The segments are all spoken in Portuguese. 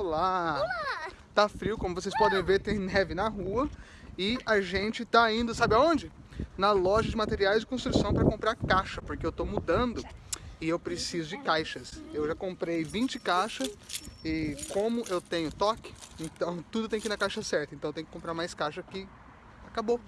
Olá! Olá! Tá frio, como vocês podem ver, tem neve na rua. E a gente tá indo, sabe aonde? Na loja de materiais de construção para comprar caixa, porque eu tô mudando e eu preciso de caixas. Eu já comprei 20 caixas e como eu tenho toque, então tudo tem que ir na caixa certa. Então tem que comprar mais caixa que acabou.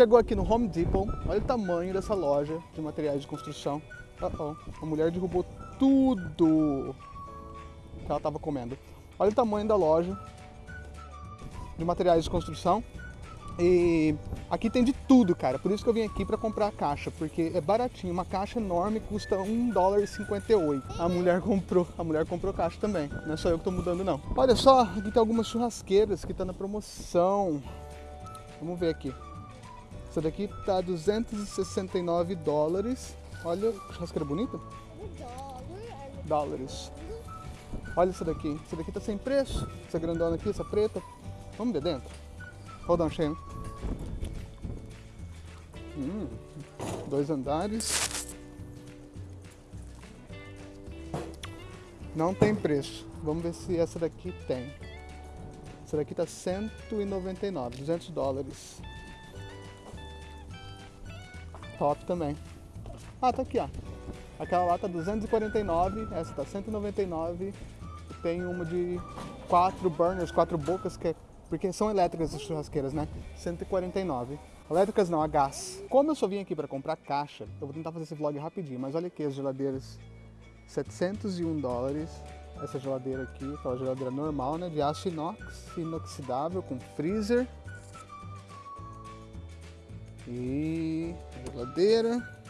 Chegou aqui no Home Depot, olha o tamanho dessa loja de materiais de construção. Uh -oh, a mulher derrubou tudo que ela estava comendo. Olha o tamanho da loja de materiais de construção. E aqui tem de tudo, cara. Por isso que eu vim aqui para comprar a caixa, porque é baratinho. Uma caixa enorme custa 1 dólar e 58. A mulher comprou, a mulher comprou caixa também. Não é só eu que tô mudando não. Olha só, aqui tem algumas churrasqueiras que tá na promoção. Vamos ver aqui. Essa daqui tá 269 dólares. Olha, churrasqueira bonita. Dólares. Olha essa daqui. Essa daqui tá sem preço. Essa grandona aqui, essa preta. Vamos ver dentro. Hold on, Shane. Hum, dois andares. Não tem preço. Vamos ver se essa daqui tem. Essa daqui tá 199, 200 dólares. Top também. Ah, tá aqui, ó. Aquela lá tá 249, essa tá 199. Tem uma de quatro burners, quatro bocas, que é, porque são elétricas as churrasqueiras, né? 149. Elétricas não, a gás. Como eu só vim aqui para comprar caixa, eu vou tentar fazer esse vlog rapidinho, mas olha aqui as geladeiras. 701 dólares. Essa geladeira aqui, aquela geladeira normal, né? De aço inox, inoxidável, com freezer. E geladeira.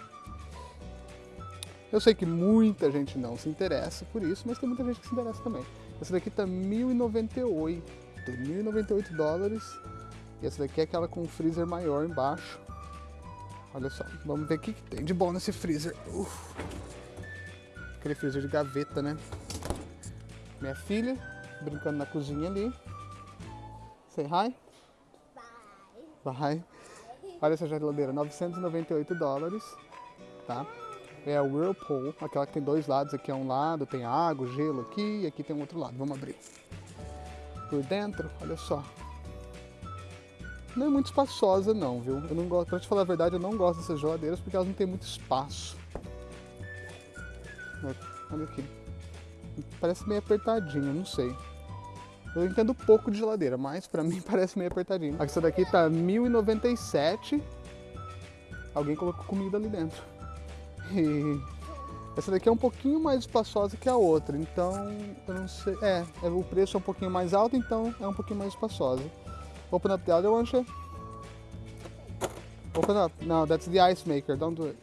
Eu sei que muita gente não se interessa por isso, mas tem muita gente que se interessa também. Essa daqui tá 1.098, 1.098 dólares. E essa daqui é aquela com freezer maior embaixo. Olha só, vamos ver o que, que tem de bom nesse freezer. Uf. Aquele freezer de gaveta, né? Minha filha, brincando na cozinha ali. Say hi. Bye. Bye. Olha essa geladeira, 998 dólares, tá? É a Whirlpool, aquela que tem dois lados, aqui é um lado, tem água, gelo aqui, e aqui tem um outro lado. Vamos abrir. Por dentro, olha só. Não é muito espaçosa não, viu? Eu não gosto, pra te falar a verdade, eu não gosto dessas geladeiras porque elas não têm muito espaço. Olha aqui. Parece meio apertadinho, não sei. Eu entendo pouco de geladeira, mas pra mim parece meio apertadinho. Essa daqui tá 1097. Alguém colocou comida ali dentro. E essa daqui é um pouquinho mais espaçosa que a outra, então eu não sei. É, é, o preço é um pouquinho mais alto, então é um pouquinho mais espaçosa. Open up the other one, Shay. Open up. No, that's the ice maker. Don't do it.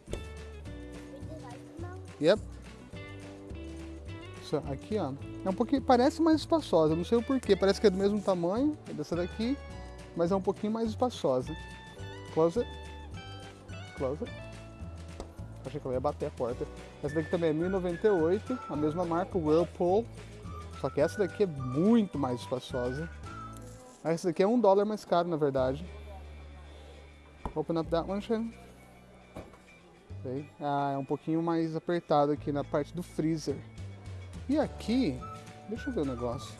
Yep. So, aqui, ó. É um pouquinho, parece mais espaçosa, não sei o porquê, parece que é do mesmo tamanho dessa daqui, mas é um pouquinho mais espaçosa. Close it. Close it. Achei que eu ia bater a porta. Essa daqui também é 1098, a mesma marca, Whirlpool. Só que essa daqui é muito mais espaçosa. Essa daqui é um dólar mais caro, na verdade. Open up that one, Shannon. Ah, é um pouquinho mais apertado aqui na parte do freezer. E aqui, deixa eu ver o negócio.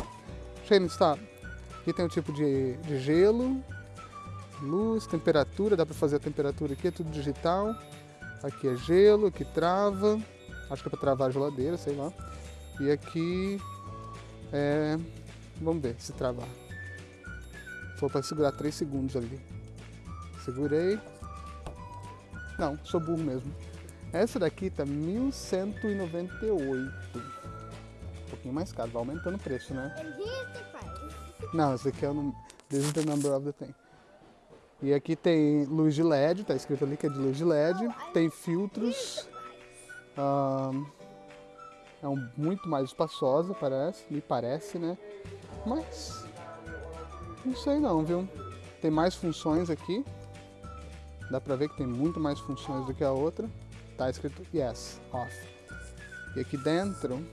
Shane, está. Aqui tem o um tipo de, de gelo, luz, temperatura, dá para fazer a temperatura aqui, é tudo digital. Aqui é gelo, aqui trava, acho que é para travar a geladeira, sei lá. E aqui é, vamos ver se travar. Foi para segurar 3 segundos ali. Segurei. Não, sou burro mesmo. Essa daqui tá 1198 pouquinho mais caro, vai aumentando o preço, né? Não, esse aqui é o This is the number of the thing. E aqui tem luz de LED, tá escrito ali que é de luz de LED. Tem filtros. Um, é um, muito mais espaçosa, parece, me parece, né? Mas não sei não, viu? Tem mais funções aqui. Dá pra ver que tem muito mais funções do que a outra. Tá escrito yes, off. E aqui dentro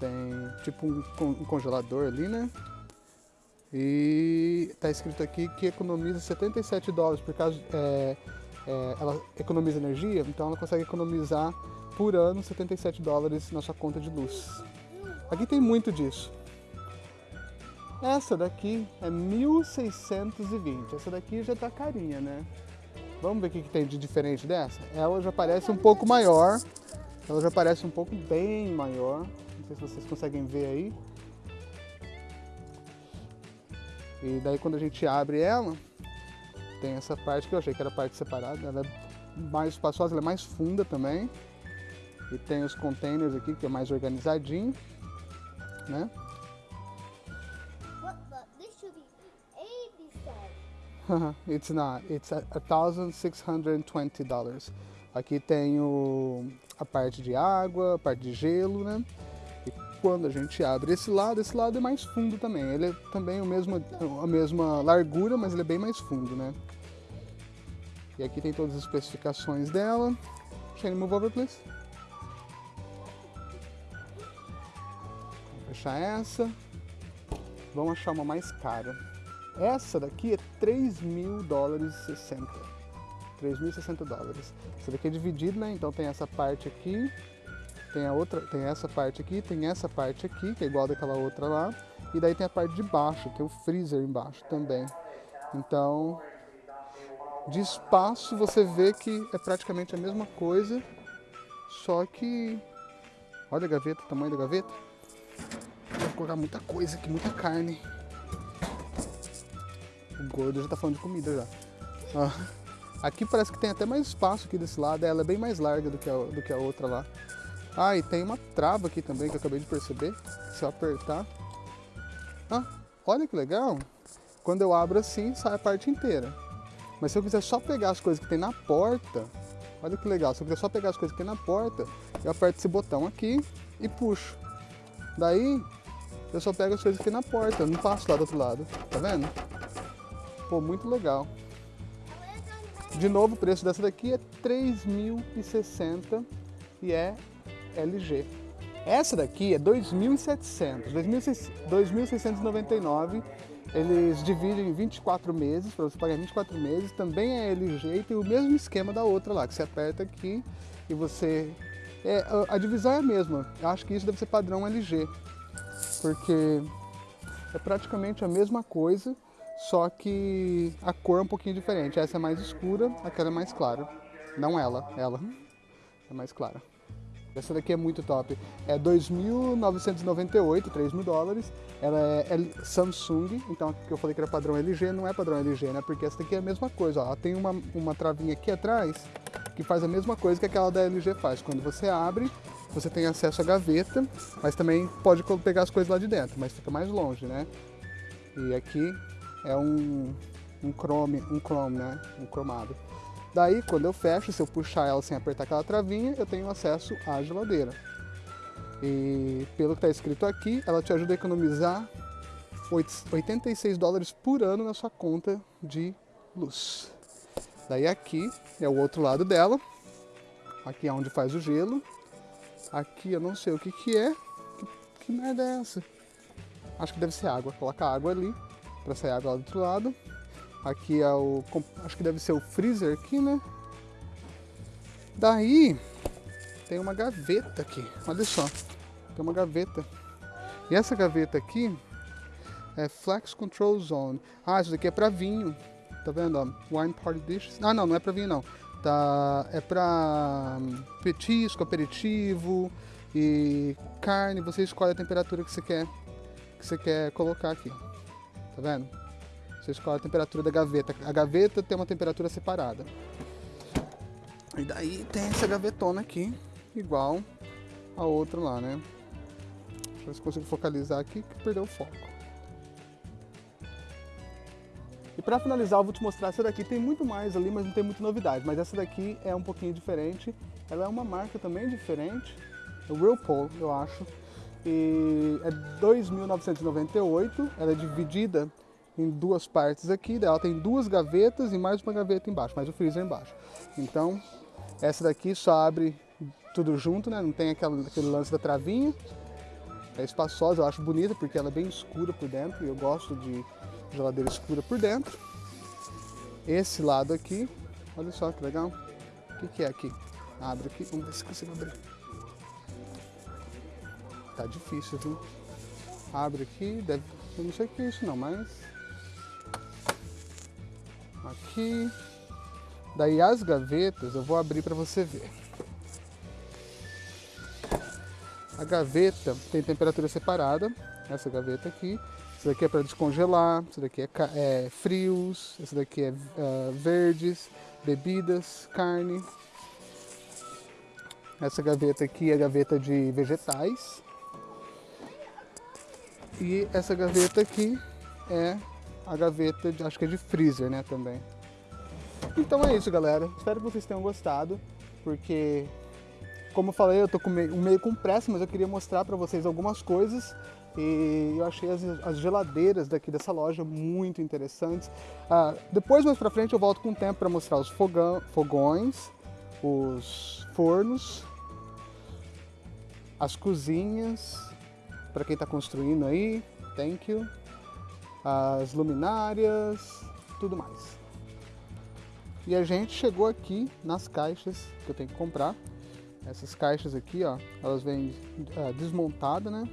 tem tipo um, congelador ali, né? E está escrito aqui que economiza 77 dólares por causa é, é, ela economiza energia, então ela consegue economizar por ano 77 dólares na sua conta de luz. Aqui tem muito disso. Essa daqui é 1620. Essa daqui já tá carinha, né? Vamos ver o que, que tem de diferente dessa? Ela já parece um pouco maior. Ela já parece um pouco bem maior. Sei se vocês conseguem ver aí. E daí quando a gente abre ela, tem essa parte que eu achei que era parte separada, ela é mais espaçosa, ela é mais funda também. E tem os containers aqui que é mais organizadinho, né? it's not. It's $1,620 dollars. Aqui tem o, a parte de água, a parte de gelo, né? Quando a gente abre esse lado, esse lado é mais fundo também. Ele é também o mesmo, a mesma largura, mas ele é bem mais fundo, né? E aqui tem todas as especificações dela. Shane, move over, please. Vou fechar essa. Vamos achar uma mais cara. Essa daqui é 3 mil dólares e 60. 3.060 dólares. Essa daqui é dividido, né? Então tem essa parte aqui tem a outra, tem essa parte aqui, tem essa parte aqui, que é igual daquela outra lá, e daí tem a parte de baixo, que é o freezer embaixo também. Então, de espaço você vê que é praticamente a mesma coisa, só que olha a gaveta, o tamanho da gaveta. Vou colocar muita coisa aqui, muita carne. O gordo já tá falando de comida já. Ó. Aqui parece que tem até mais espaço aqui desse lado, ela é bem mais larga do que a, do que a outra lá. Ah, e tem uma trava aqui também que eu acabei de perceber. Se eu apertar. Ah, olha que legal. Quando eu abro assim, sai a parte inteira. Mas se eu quiser só pegar as coisas que tem na porta, olha que legal. Se eu quiser só pegar as coisas que tem na porta, eu aperto esse botão aqui e puxo. Daí, eu só pego as coisas que tem na porta, eu não passo lá do outro lado. Tá vendo? Pô, muito legal. De novo, o preço dessa daqui é 3.060 e é LG. Essa daqui é 2.700, 2.699. Eles dividem em 24 meses, para você pagar 24 meses. Também é LG e tem o mesmo esquema da outra lá, que você aperta aqui e você... É, a divisão é a mesma. Eu acho que isso deve ser padrão LG, porque é praticamente a mesma coisa, só que a cor é um pouquinho diferente. Essa é mais escura, aquela é mais clara. Não ela, ela é mais clara. Essa daqui é muito top. É 2.998, 3 mil dólares. Ela é, é Samsung, então que eu falei que era padrão LG, não é padrão LG, né? Porque essa daqui é a mesma coisa, ó. Ela tem uma, uma travinha aqui atrás que faz a mesma coisa que aquela da LG faz. Quando você abre, você tem acesso à gaveta, mas também pode pegar as coisas lá de dentro, mas fica mais longe, né? E aqui é um, um chrome, um chrome, né? Um cromado. Daí, quando eu fecho, se eu puxar ela sem apertar aquela travinha, eu tenho acesso à geladeira. E pelo que está escrito aqui, ela te ajuda a economizar 86 dólares por ano na sua conta de luz. Daí aqui é o outro lado dela. Aqui é onde faz o gelo. Aqui eu não sei o que que é. Que, que merda é essa? Acho que deve ser água. Coloca água ali para sair água lá do outro lado. Aqui é o... acho que deve ser o freezer aqui, né? Daí tem uma gaveta aqui, olha só. Tem uma gaveta. E essa gaveta aqui é Flex Control Zone. Ah, isso daqui é para vinho. Tá vendo? Wine Party Dishes. Ah, não, não é para vinho não. Tá, é para hum, petisco, aperitivo e carne. Você escolhe a temperatura que você quer, que você quer colocar aqui. Tá vendo? Você escolhe a temperatura da gaveta. A gaveta tem uma temperatura separada. E daí tem essa gavetona aqui, igual a outra lá, né? Deixa eu ver se consigo focalizar aqui, que perdeu o foco. E para finalizar, eu vou te mostrar essa daqui. Tem muito mais ali, mas não tem muita novidade. Mas essa daqui é um pouquinho diferente. Ela é uma marca também diferente. É Whirlpool, eu acho. E é 2.998. Ela é dividida em duas partes aqui, ela tem duas gavetas e mais uma gaveta embaixo, mais o freezer embaixo. Então, essa daqui só abre tudo junto, né? Não tem aquele, aquele lance da travinha. É espaçosa, eu acho bonita porque ela é bem escura por dentro e eu gosto de Geladeira escura por dentro. Esse lado aqui, olha só que legal. O que, que é aqui? Abre aqui, vamos ver se consigo abrir. Tá difícil, viu? Abre aqui, deve. Eu não sei o que é isso não, mas. Aqui. Daí as gavetas eu vou abrir para você ver. A gaveta tem temperatura separada, essa gaveta aqui. Essa daqui é para descongelar, essa daqui é, é, frios, essa daqui é uh, verdes, bebidas, carne. Essa gaveta aqui é a gaveta de vegetais. E essa gaveta aqui é a gaveta, de, acho que é de freezer, né, também. Então é isso, galera. Espero que vocês tenham gostado, porque, como eu falei, eu tô meio, meio com pressa, mas eu queria mostrar para vocês algumas coisas e eu achei as, as, geladeiras daqui dessa loja muito interessantes. Ah, depois, mais pra frente, eu volto com o tempo para mostrar os fogão, fogões, os fornos, as cozinhas, para quem está construindo aí, thank you. As luminárias, tudo mais. E a gente chegou aqui nas caixas que eu tenho que comprar. Essas caixas aqui, ó, elas vêm uh, desmontadas, né?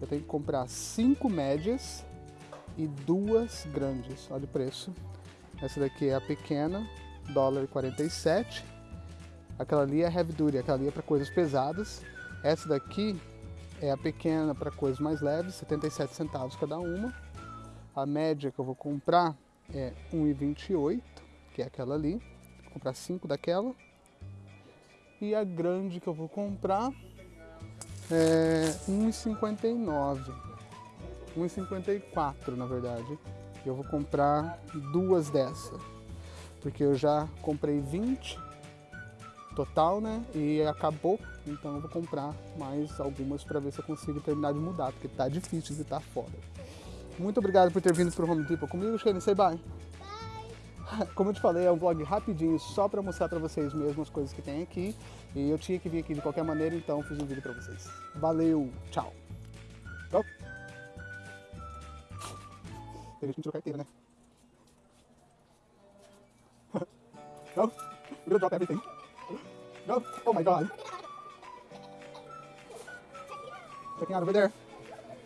Eu tenho que comprar cinco médias e duas grandes. Olha o preço. Essa daqui é a pequena, dólar 47. Aquela ali é heavy duty, aquela ali é para coisas pesadas. Essa daqui é a pequena para coisas mais leves, 77 centavos cada uma. A média que eu vou comprar é 1,28, que é aquela ali. Vou comprar 5 daquela. E a grande que eu vou comprar é 1,59. 1,54 na verdade. Eu vou comprar duas dessa. Porque eu já comprei 20 total, né? E acabou, então eu vou comprar mais algumas para ver se eu consigo terminar de mudar, porque tá difícil de estar fora. Muito obrigado por ter vindo pro Home Depot comigo, Shane. Say bye. Como eu te falei, é um vlog rapidinho, só para mostrar para vocês mesmo as coisas que tem aqui. E eu tinha que vir aqui de qualquer maneira, então fiz um vídeo para vocês. Valeu, tchau. Go. Tem gente que tirou carteira, né? Go. We're gonna drop everything. No? Oh my god. Checking out over there.